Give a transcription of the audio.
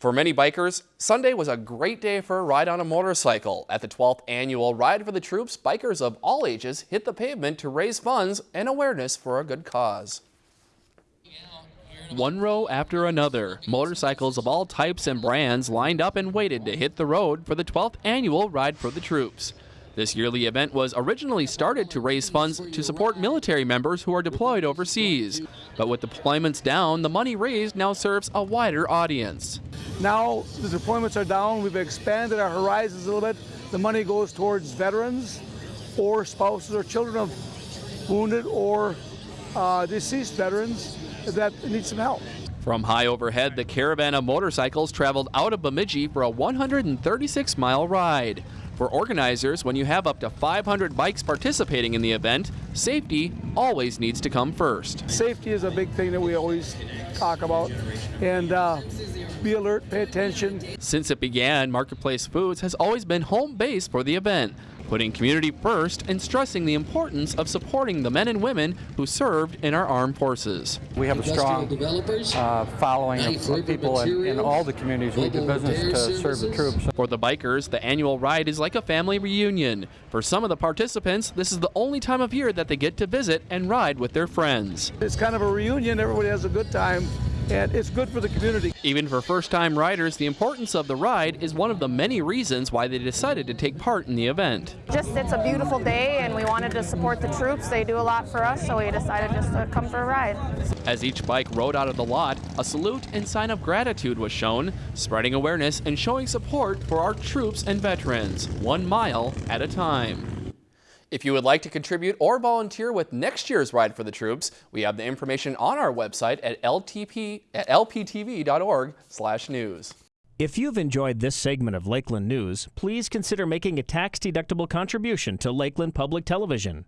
For many bikers, Sunday was a great day for a ride on a motorcycle. At the 12th annual Ride for the Troops, bikers of all ages hit the pavement to raise funds and awareness for a good cause. One row after another, motorcycles of all types and brands lined up and waited to hit the road for the 12th annual Ride for the Troops. This yearly event was originally started to raise funds to support military members who are deployed overseas. But with deployments down, the money raised now serves a wider audience. Now the deployments are down, we've expanded our horizons a little bit. The money goes towards veterans or spouses or children of wounded or uh, deceased veterans that need some help. From high overhead, the caravan of motorcycles traveled out of Bemidji for a 136 mile ride. For organizers, when you have up to 500 bikes participating in the event, safety always needs to come first. Safety is a big thing that we always talk about. And uh, be alert, pay attention. Since it began, Marketplace Foods has always been home base for the event, putting community first and stressing the importance of supporting the men and women who served in our armed forces. We have a strong uh, following of people in, in, all the communities we do business to serve the troops. For the bikers, the annual ride is like a family reunion. For some of the participants, this is the only time of year that they get to visit and ride with their friends. It's kind of a reunion. Everybody has a good time and it's good for the community. Even for first-time riders, the importance of the ride is one of the many reasons why they decided to take part in the event. Just it's a beautiful day and we wanted to support the troops. They do a lot for us, so we decided just to come for a ride. As each bike rode out of the lot, a salute and sign of gratitude was shown, spreading awareness and showing support for our troops and veterans, one mile at a time. If you would like to contribute or volunteer with next year's Ride for the Troops, we have the information on our website at, ltp, at lptv.org news. If you've enjoyed this segment of Lakeland News, please consider making a tax-deductible contribution to Lakeland Public Television.